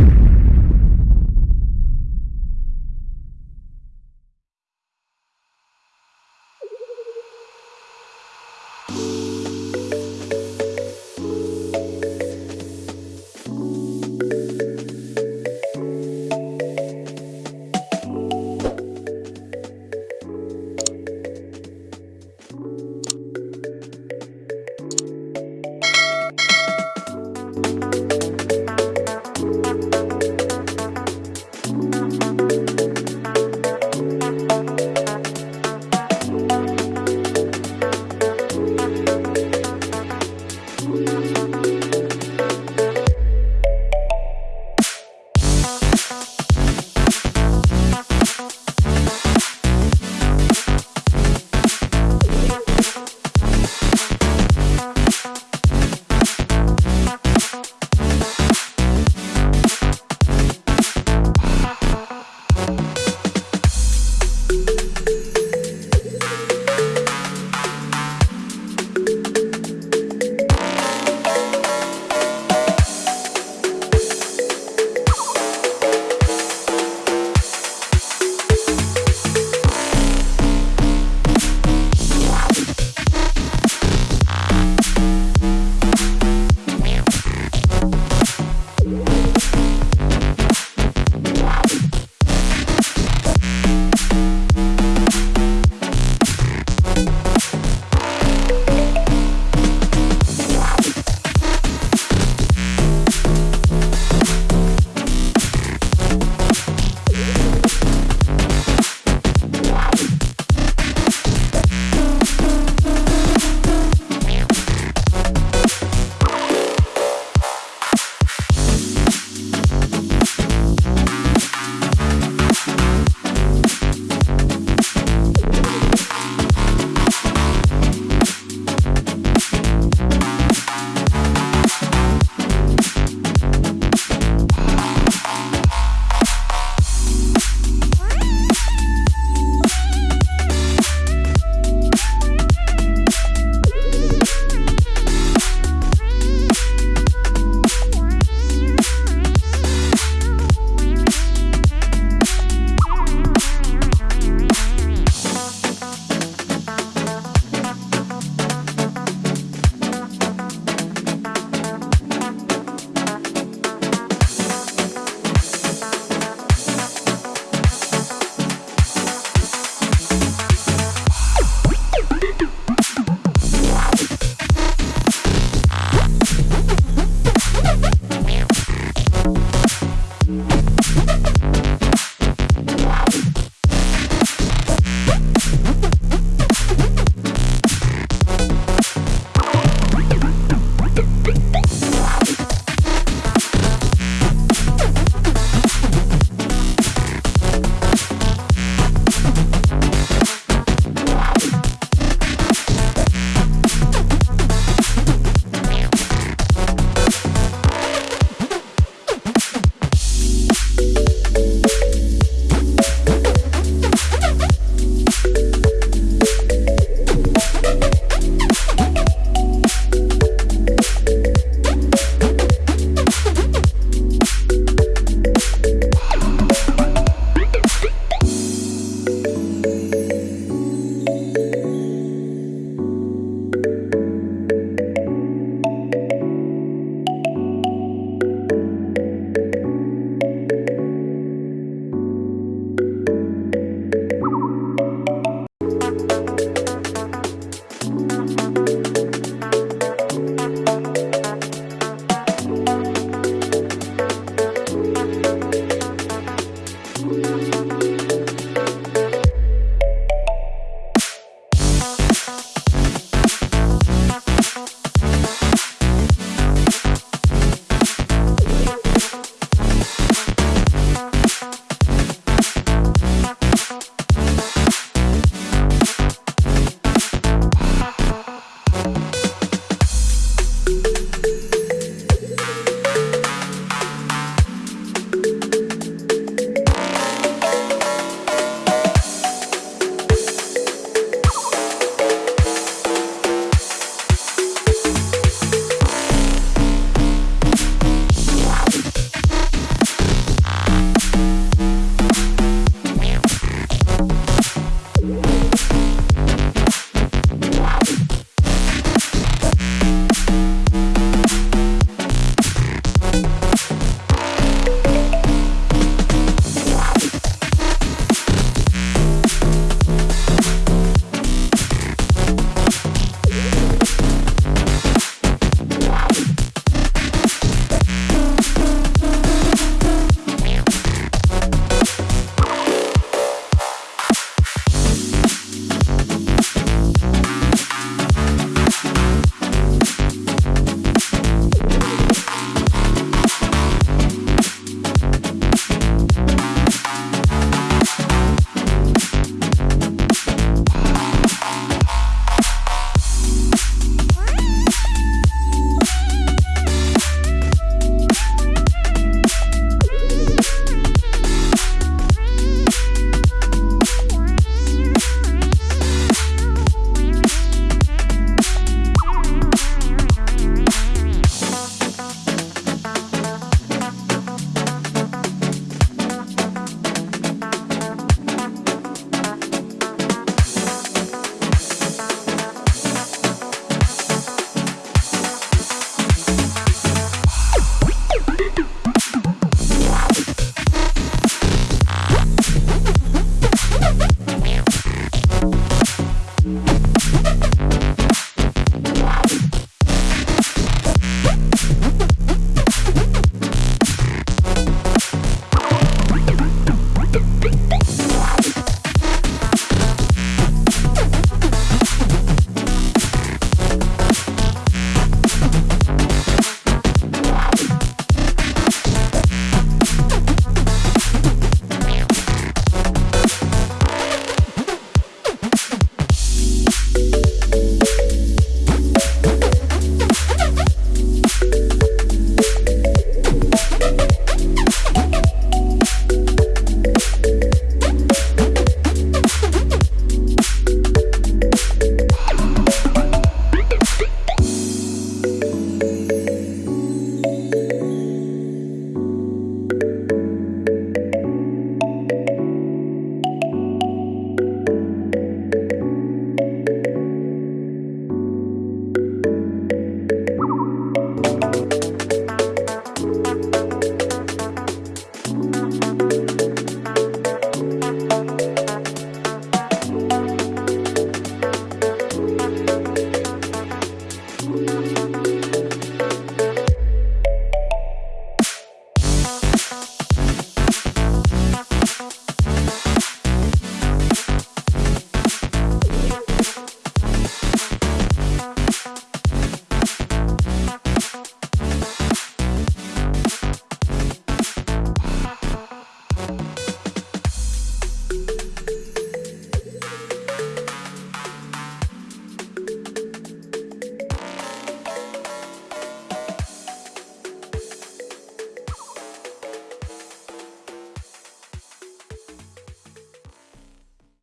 you